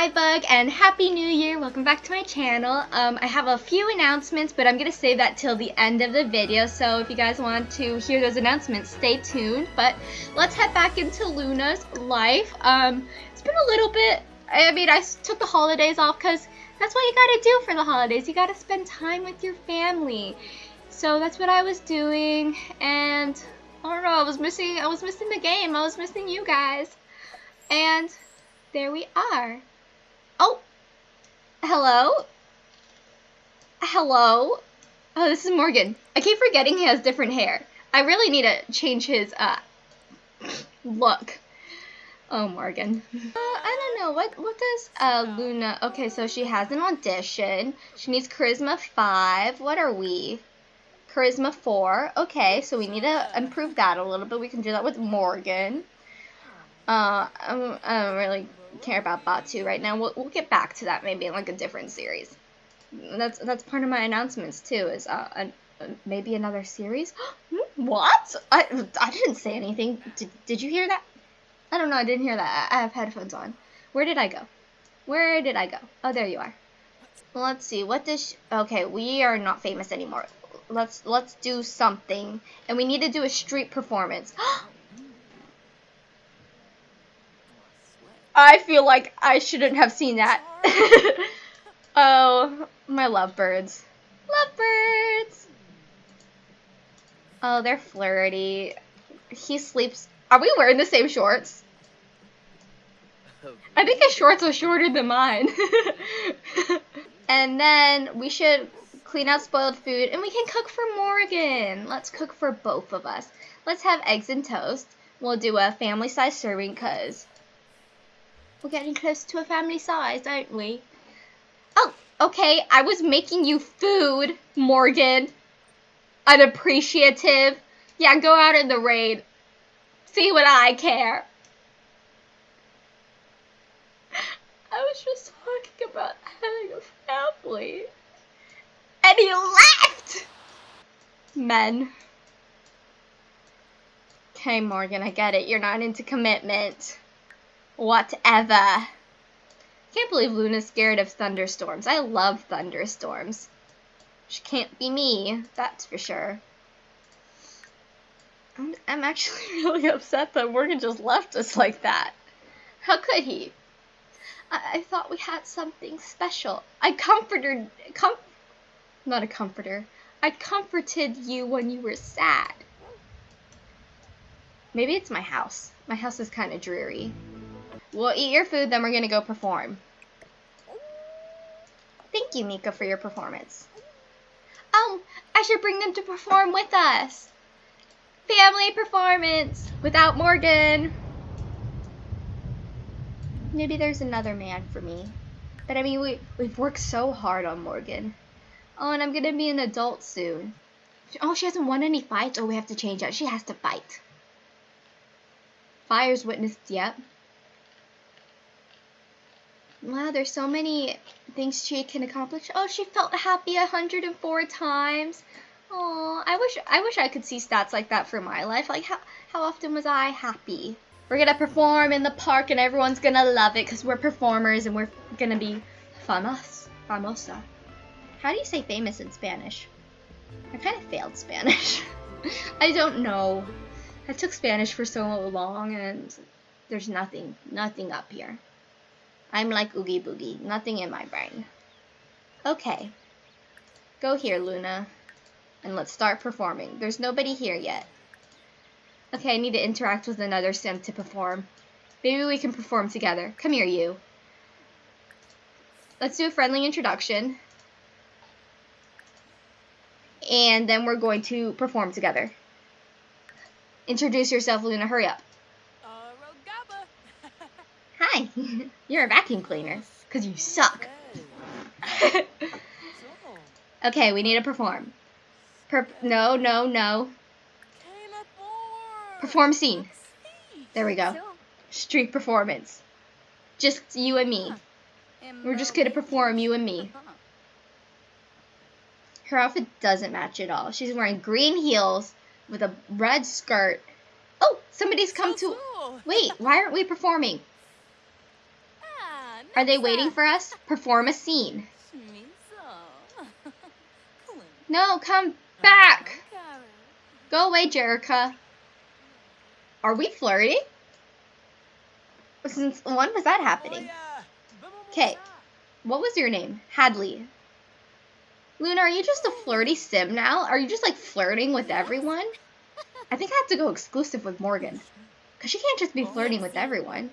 Skybug and Happy New Year. Welcome back to my channel. Um, I have a few announcements, but I'm going to save that till the end of the video. So if you guys want to hear those announcements, stay tuned. But let's head back into Luna's life. Um, it's been a little bit, I mean, I took the holidays off because that's what you got to do for the holidays. You got to spend time with your family. So that's what I was doing. And I don't know, I was missing, I was missing the game. I was missing you guys. And there we are. Oh, hello? Hello? Oh, this is Morgan. I keep forgetting he has different hair. I really need to change his, uh, look. Oh, Morgan. Uh, I don't know. What what does uh, Luna... Okay, so she has an audition. She needs Charisma 5. What are we? Charisma 4. Okay, so we need to improve that a little bit. We can do that with Morgan. Uh, I don't really care about Batuu right now. We'll, we'll get back to that maybe in like a different series. That's that's part of my announcements too. Is uh, a, maybe another series? what? I I didn't say anything. Did did you hear that? I don't know. I didn't hear that. I have headphones on. Where did I go? Where did I go? Oh, there you are. Let's see. What does? okay, we are not famous anymore. Let's let's do something, and we need to do a street performance. I feel like I shouldn't have seen that. oh, my lovebirds. Lovebirds! Oh, they're flirty. He sleeps. Are we wearing the same shorts? I think his shorts are shorter than mine. and then we should clean out spoiled food and we can cook for Morgan. Let's cook for both of us. Let's have eggs and toast. We'll do a family size serving because we're getting close to a family size, aren't we? Oh, okay. I was making you food, Morgan. Unappreciative. Yeah, go out in the rain. See what I care. I was just talking about having a family. And he left! Men. Okay, Morgan, I get it. You're not into commitment. Whatever. I Can't believe Luna's scared of thunderstorms. I love thunderstorms. She can't be me, that's for sure. I'm, I'm actually really upset that Morgan just left us like that. How could he? I, I thought we had something special. I comforted, com not a comforter. I comforted you when you were sad. Maybe it's my house. My house is kind of dreary. We'll eat your food, then we're going to go perform. Thank you, Mika, for your performance. Oh, I should bring them to perform with us. Family performance without Morgan. Maybe there's another man for me. But I mean, we, we've worked so hard on Morgan. Oh, and I'm going to be an adult soon. Oh, she hasn't won any fights? Oh, we have to change that. She has to fight. Fire's witnessed yet. Wow, there's so many things she can accomplish. Oh, she felt happy 104 times. Oh, I wish I wish I could see stats like that for my life. Like how how often was I happy? We're gonna perform in the park and everyone's gonna love it because we're performers and we're gonna be famous, famosa. How do you say famous in Spanish? I kind of failed Spanish. I don't know. I took Spanish for so long and there's nothing, nothing up here. I'm like Oogie Boogie, nothing in my brain. Okay. Go here, Luna. And let's start performing. There's nobody here yet. Okay, I need to interact with another sim to perform. Maybe we can perform together. Come here, you. Let's do a friendly introduction. And then we're going to perform together. Introduce yourself, Luna. Hurry up. Hi, you're a vacuum cleaner, because you suck. okay, we need to perform. Per no, no, no. Perform scene. There we go. Street performance. Just you and me. We're just gonna perform you and me. Her outfit doesn't match at all. She's wearing green heels with a red skirt. Oh, somebody's come to... Wait, why aren't we performing? Are they waiting for us? Perform a scene. No, come back. Go away, Jerica. Are we flirting? Since when was that happening? Oh, okay. What was your name? Hadley. Luna, are you just a flirty sim now? Are you just like flirting with everyone? I think I have to go exclusive with Morgan. Because she can't just be flirting with everyone.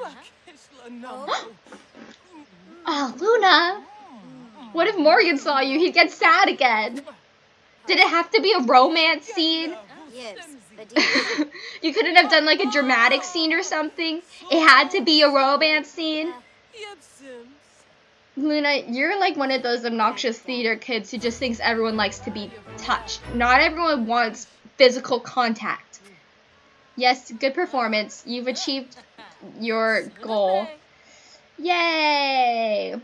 Oh, Luna! What if Morgan saw you? He'd get sad again. Did it have to be a romance scene? Yes, you couldn't have done like a dramatic scene or something? It had to be a romance scene? Luna, you're like one of those obnoxious theater kids who just thinks everyone likes to be touched. Not everyone wants physical contact. Yes, good performance. You've achieved your goal. Yay!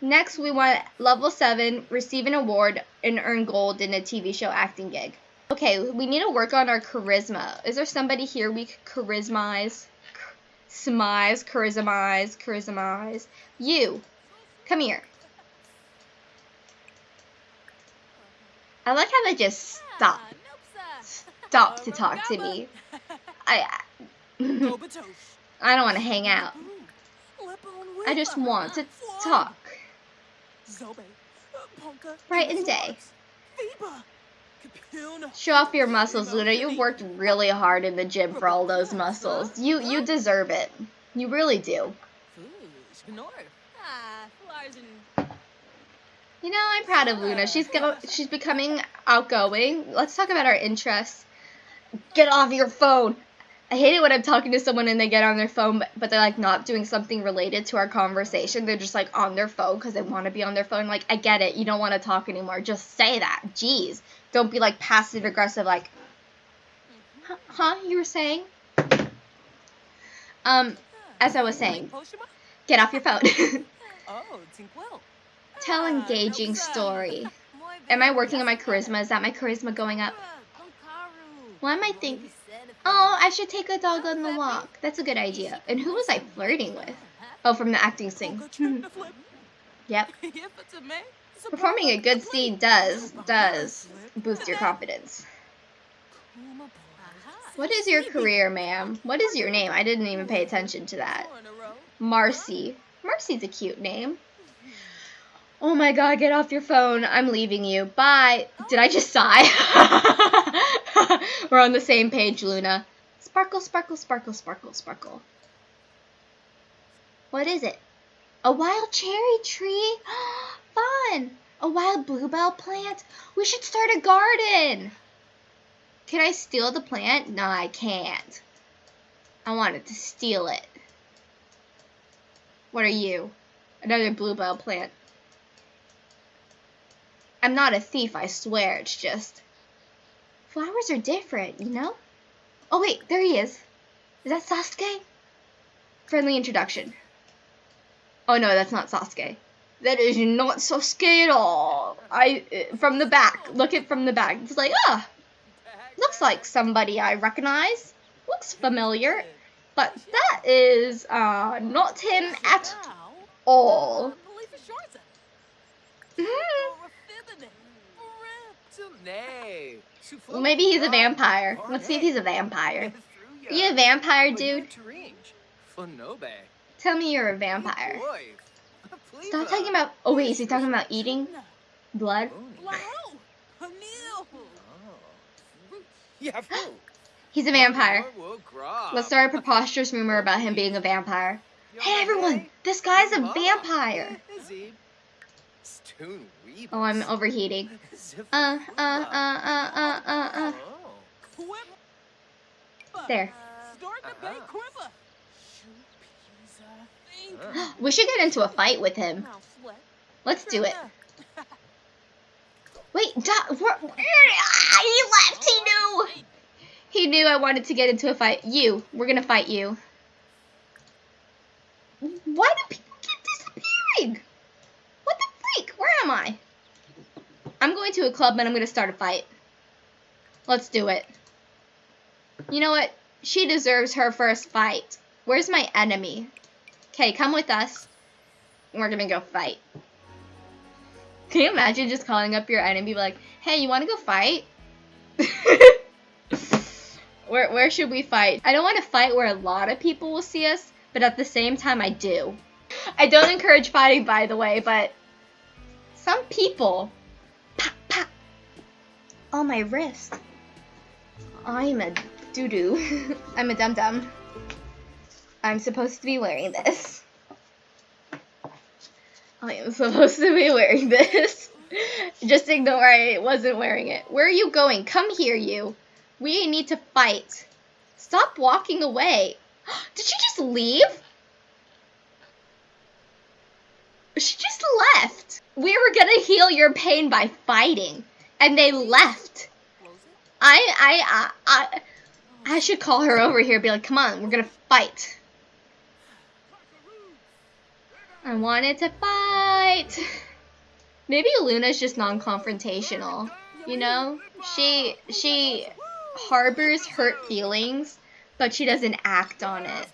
Next, we want level 7, receive an award, and earn gold in a TV show acting gig. Okay, we need to work on our charisma. Is there somebody here we could charismize? Smize, charismize, charismize. You, come here. I like how they just stop. Stop to talk to me. I, I don't want to hang out. I just want to talk. Bright and day. Show off your muscles, Luna. You've worked really hard in the gym for all those muscles. You you deserve it. You really do. You know, I'm proud of Luna. She's go she's becoming outgoing. Let's talk about our interests. Get off your phone. I hate it when I'm talking to someone and they get on their phone, but, but they're like not doing something related to our conversation. They're just like on their phone because they want to be on their phone. Like, I get it. You don't want to talk anymore. Just say that. Jeez. Don't be like passive aggressive, like, huh? You were saying? Um, as I was saying, get off your phone. Tell engaging story. Am I working on my charisma? Is that my charisma going up? Why am I think? Oh, I should take a dog on the walk. That's a good idea. And who was I flirting with? Oh, from the acting scene. yep. Performing a good scene does, does boost your confidence. What is your career, ma'am? What is your name? I didn't even pay attention to that. Marcy. Marcy's a cute name. Oh my god, get off your phone. I'm leaving you. Bye. Did I just sigh? We're on the same page, Luna. Sparkle, sparkle, sparkle, sparkle, sparkle. What is it? A wild cherry tree? Fun! A wild bluebell plant? We should start a garden! Can I steal the plant? No, I can't. I wanted to steal it. What are you? Another bluebell plant. I'm not a thief, I swear. It's just flowers are different, you know? Oh wait, there he is. Is that Sasuke? Friendly introduction. Oh no, that's not Sasuke. That is not Sasuke at all. I uh, from the back. Look at from the back. It's like, ah, looks like somebody I recognize. Looks familiar, but that is uh, not him at all. Mm-hmm. Well, maybe he's a vampire. Let's see if he's a vampire. Are you a vampire, dude? Tell me you're a vampire. Stop talking about... Oh, wait, is he talking about eating blood? He's a vampire. Let's start a preposterous rumor about him being a vampire. Hey, everyone! This guy's a vampire! Oh, I'm overheating. Uh, uh, uh, uh, uh, uh, uh. There. we should get into a fight with him. Let's do it. Wait, Dot, where, ah, he left, he knew! He knew I wanted to get into a fight. You, we're gonna fight you. Why do people keep disappearing? What the freak? Where am I? I'm going to a club and I'm going to start a fight. Let's do it. You know what? She deserves her first fight. Where's my enemy? Okay, come with us. We're gonna go fight. Can you imagine just calling up your enemy be like, hey, you wanna go fight? where, where should we fight? I don't want to fight where a lot of people will see us, but at the same time, I do. I don't encourage fighting, by the way, but some people. Pop, pop. Oh, my wrist. I'm a doo doo. I'm a dum dum. I'm supposed to be wearing this. I am supposed to be wearing this. Just ignore I wasn't wearing it. Where are you going? Come here, you. We need to fight. Stop walking away. Did she just leave? She just left. We were gonna heal your pain by fighting, and they left. I, I, I, I, I should call her over here. Be like, come on, we're gonna fight. I wanted to fight. Maybe Luna's just non-confrontational. You know, she she harbors hurt feelings, but she doesn't act on it.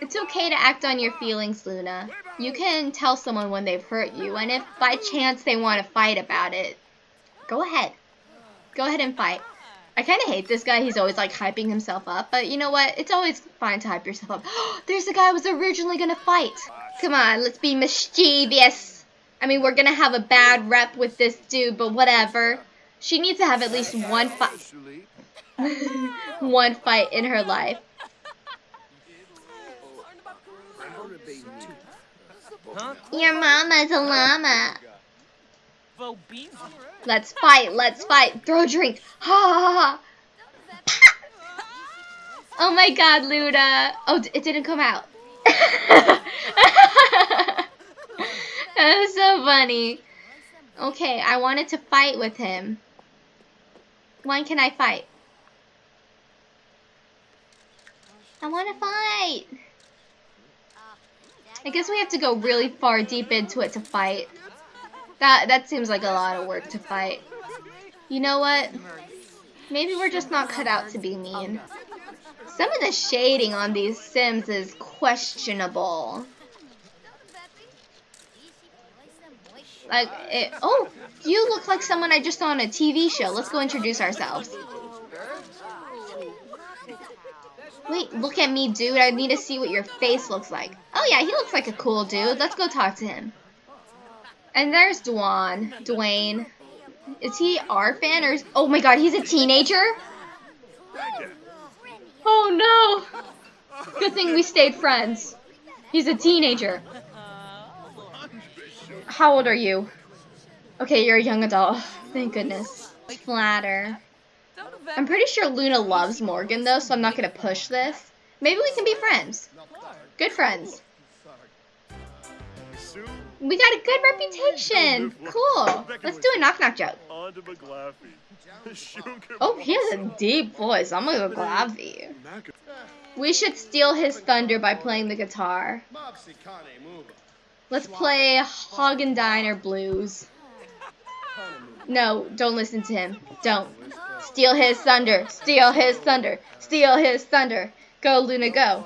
It's okay to act on your feelings, Luna. You can tell someone when they've hurt you, and if by chance they want to fight about it, go ahead. Go ahead and fight. I kind of hate this guy. He's always like hyping himself up, but you know what? It's always fine to hype yourself up. There's the guy I was originally gonna fight. Come on, let's be mischievous. I mean, we're gonna have a bad rep with this dude, but whatever. She needs to have at least one fight. one fight in her life. Your mama's a llama. Let's fight, let's fight. Throw a drink. Ha ha ha. Oh my god, Luda. Oh, it didn't come out. that was so funny. Okay, I wanted to fight with him. When can I fight? I want to fight. I guess we have to go really far deep into it to fight. That that seems like a lot of work to fight. You know what? Maybe we're just not cut out to be mean. Some of the shading on these Sims is questionable. Like, it, oh, you look like someone I just saw on a TV show. Let's go introduce ourselves. Wait, look at me, dude. I need to see what your face looks like. Oh, yeah, he looks like a cool dude. Let's go talk to him. And there's Dwan. Dwayne. Is he our fan or is... Oh my god, he's a teenager? Oh no! Good thing we stayed friends. He's a teenager. How old are you? Okay, you're a young adult. Thank goodness. Flatter. I'm pretty sure Luna loves Morgan though, so I'm not gonna push this. Maybe we can be friends. Good friends. We got a good reputation. Cool. Let's do a knock knock joke. Oh, he has a deep voice. I'm gonna go Glavi. We should steal his thunder by playing the guitar. Let's play Hagen Diner Blues. No, don't listen to him. Don't. Steal his thunder. Steal his thunder. Steal his thunder. Go, Luna, go.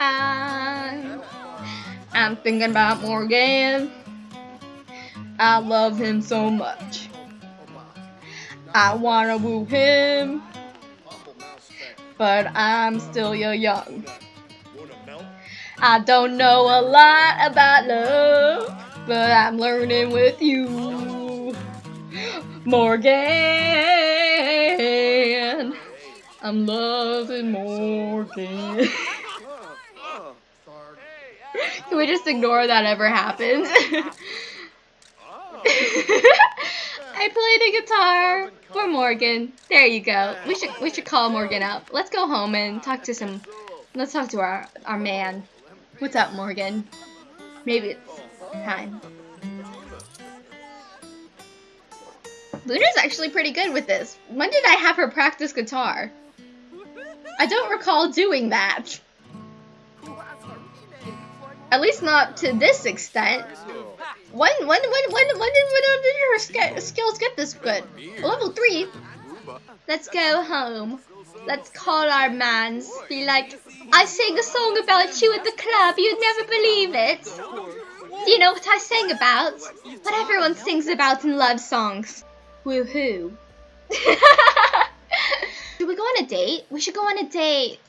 I'm, I'm thinking about Morgan. I love him so much. I wanna woo him, but I'm still your young. I don't know a lot about love, but I'm learning with you, Morgan. I'm loving Morgan. Can we just ignore that ever happened? I played a guitar for Morgan. There you go. We should we should call Morgan up. Let's go home and talk to some. Let's talk to our our man. What's up, Morgan? Maybe it's time. Luna's actually pretty good with this. When did I have her practice guitar? I don't recall doing that. At least not to this extent. When when when when when did, when did your sk- skills get this good? Level three. Let's go home. Let's call our mans. Be like, I sang a song about you at the club. You'd never believe it. Do you know what I sang about? What everyone sings about in love songs. Woohoo. Should we go on a date? We should go on a date.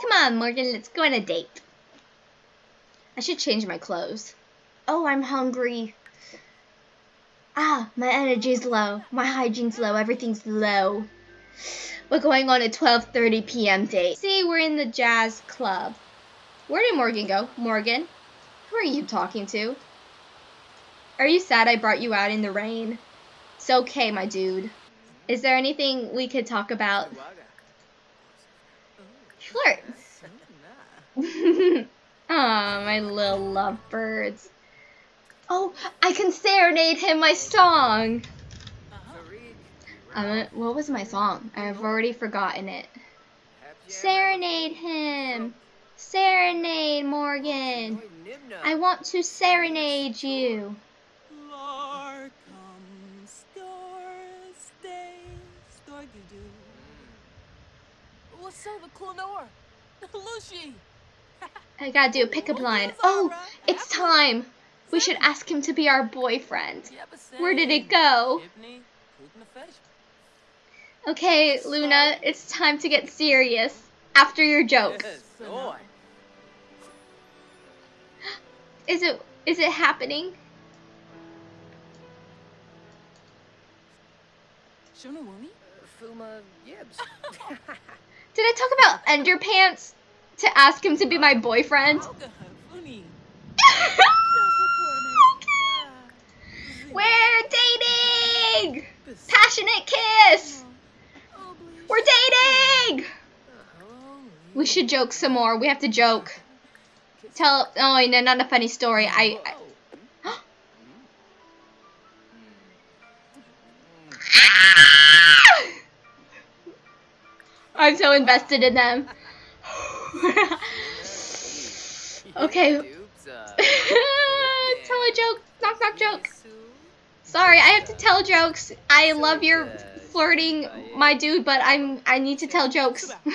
Come on, Morgan, let's go on a date. I should change my clothes. Oh, I'm hungry. Ah, my energy's low. My hygiene's low. Everything's low. We're going on a 12:30 p.m. date. See, we're in the jazz club. Where did Morgan go? Morgan? Who are you talking to? Are you sad I brought you out in the rain? It's okay, my dude. Is there anything we could talk about? Flirts. Aw, my little lovebirds. Oh, I can serenade him my song. Um, what was my song? I've already forgotten it. Serenade him. Serenade, Morgan. I want to serenade you. What's up, Clonor? Lucy! I gotta do a pickup line. Oh, it's time. We should ask him to be our boyfriend. Where did it go? Okay, Luna, it's time to get serious. After your joke. Is it is it happening? Fuma Yibs. Did I talk about underpants to ask him to be my boyfriend? We're dating! Passionate kiss! We're dating! We should joke some more. We have to joke. Tell. Oh, no, not a funny story. I. I I'm so invested in them. okay. tell a joke. Knock knock joke. Sorry, I have to tell jokes. I love your flirting, my dude, but I'm I need to tell jokes. I'm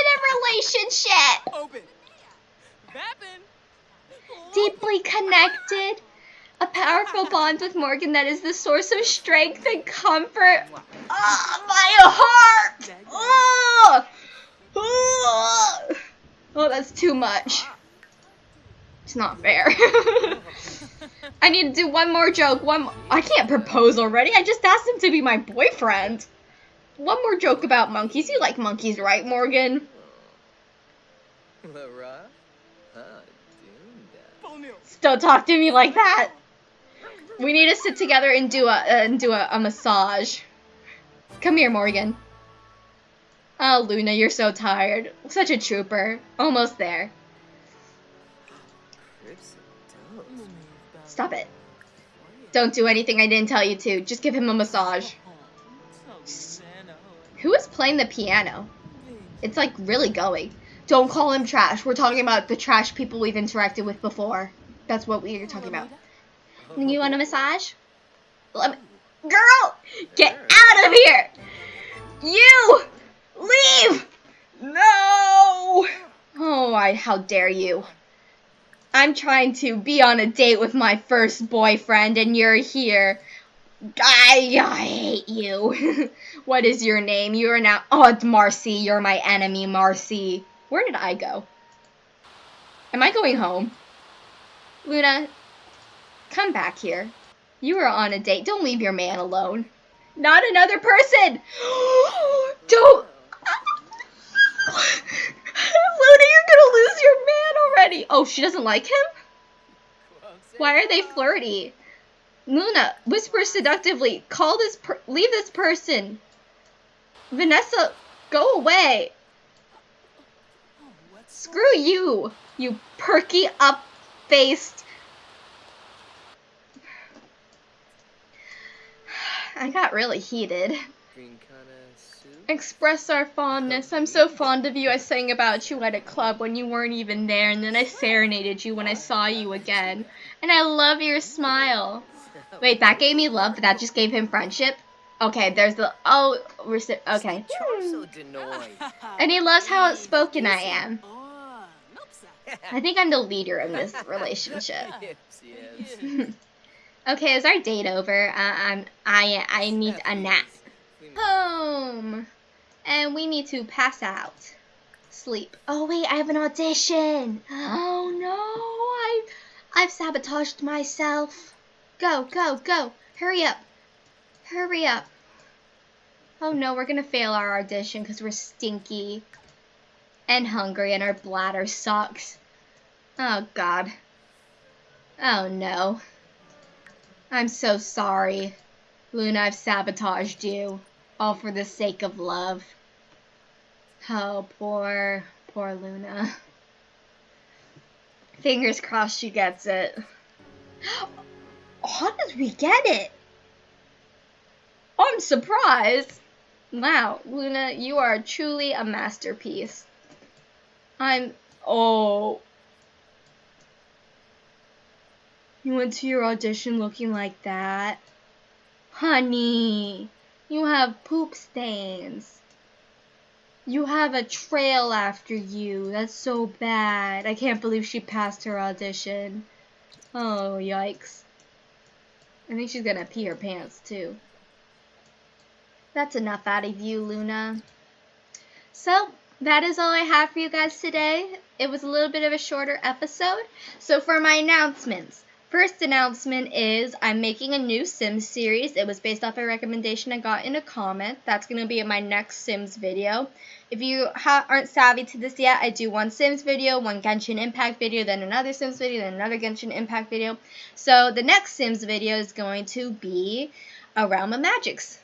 in a relationship. Deeply connected. A powerful bond with Morgan that is the source of strength and comfort. Oh, my heart! Oh, oh, oh that's too much. It's not fair. I need to do one more joke. One. I can't propose already. I just asked him to be my boyfriend. One more joke about monkeys. You like monkeys, right, Morgan? Don't talk to me like that. We need to sit together and do a uh, and do a, a massage. Come here, Morgan. Oh, Luna, you're so tired. Such a trooper. Almost there. Stop it. Don't do anything I didn't tell you to. Just give him a massage. Who is playing the piano? It's like really going. Don't call him trash. We're talking about the trash people we've interacted with before. That's what we are talking about. You want a massage? Let me... Girl! Get out of here! You! Leave! No! Oh, I, how dare you. I'm trying to be on a date with my first boyfriend and you're here. I, I hate you. what is your name? You are now. Oh, it's Marcy. You're my enemy, Marcy. Where did I go? Am I going home? Luna, come back here. You are on a date. Don't leave your man alone. Not another person! Don't. Luna, you're gonna lose your man already. Oh, she doesn't like him? Why are they flirty? Luna, whisper seductively. Call this leave this person. Vanessa, go away. Screw you, you perky up faced. I got really heated. Express our fondness. I'm so fond of you. I sang about you at a club when you weren't even there, and then I serenaded you when I saw you again. And I love your smile. Wait, that gave me love, but that just gave him friendship? Okay, there's the oh, okay. And he loves how outspoken I am. I think I'm the leader in this relationship. okay, is our date over? Uh, I'm I I need a nap. Home, and we need to pass out, sleep. Oh wait, I have an audition. Oh no, I I've sabotaged myself. Go, go, go! Hurry up! Hurry up! Oh no, we're gonna fail our audition because we're stinky and hungry and our bladder sucks. Oh god. Oh no. I'm so sorry. Luna, I've sabotaged you. All for the sake of love. Oh, poor, poor Luna. Fingers crossed she gets it. How did we get it? I'm surprised. Wow, Luna, you are truly a masterpiece. I'm... Oh. You went to your audition looking like that? Honey, you have poop stains. You have a trail after you. That's so bad. I can't believe she passed her audition. Oh, yikes. I think she's gonna pee her pants, too. That's enough out of you, Luna. So, that is all I have for you guys today. It was a little bit of a shorter episode. So for my announcements, First announcement is I'm making a new Sims series. It was based off a recommendation I got in a comment. That's going to be in my next Sims video. If you aren't savvy to this yet, I do one Sims video, one Genshin Impact video, then another Sims video, then another Genshin Impact video. So the next Sims video is going to be a Realm of Magics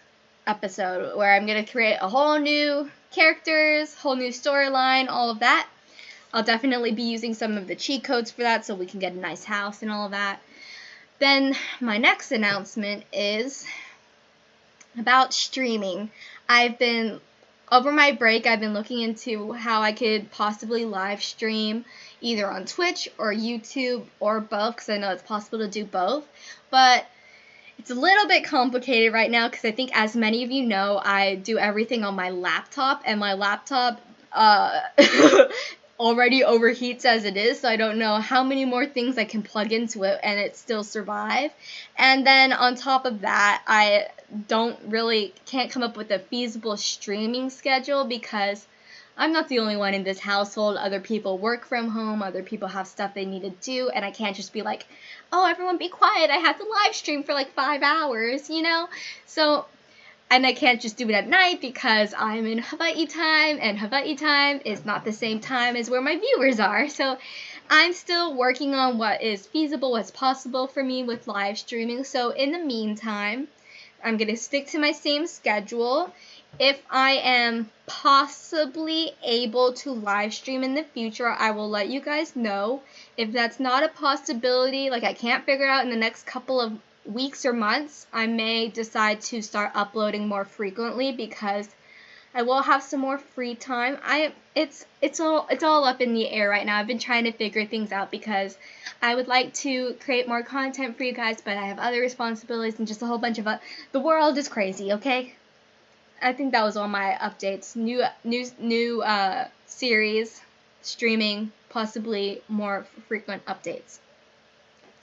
episode where I'm going to create a whole new characters, whole new storyline, all of that. I'll definitely be using some of the cheat codes for that so we can get a nice house and all of that. Then my next announcement is about streaming. I've been over my break I've been looking into how I could possibly live stream either on Twitch or YouTube or both because I know it's possible to do both. But it's a little bit complicated right now because I think, as many of you know, I do everything on my laptop, and my laptop uh, already overheats as it is, so I don't know how many more things I can plug into it and it still survive. And then on top of that, I don't really can't come up with a feasible streaming schedule because I'm not the only one in this household. Other people work from home, other people have stuff they need to do, and I can't just be like, oh, everyone be quiet. I have to live stream for like five hours, you know? So, and I can't just do it at night because I'm in Hawaii time, and Hawaii time is not the same time as where my viewers are. So, I'm still working on what is feasible, what's possible for me with live streaming. So, in the meantime, I'm going to stick to my same schedule. If I am possibly able to live stream in the future, I will let you guys know. If that's not a possibility, like I can't figure out in the next couple of weeks or months, I may decide to start uploading more frequently because I will have some more free time. I it's it's all it's all up in the air right now. I've been trying to figure things out because I would like to create more content for you guys, but I have other responsibilities and just a whole bunch of uh, the world is crazy, okay? I think that was all my updates. New new new uh, series, streaming, possibly more frequent updates.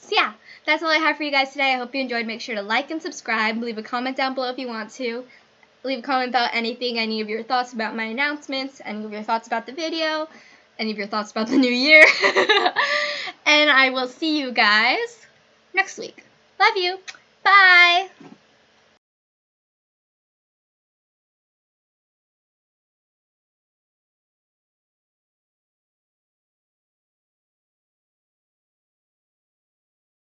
So yeah, that's all I have for you guys today. I hope you enjoyed. Make sure to like and subscribe. Leave a comment down below if you want to. Leave a comment about anything, any of your thoughts about my announcements, any of your thoughts about the video, any of your thoughts about the new year. and I will see you guys next week. Love you. Bye.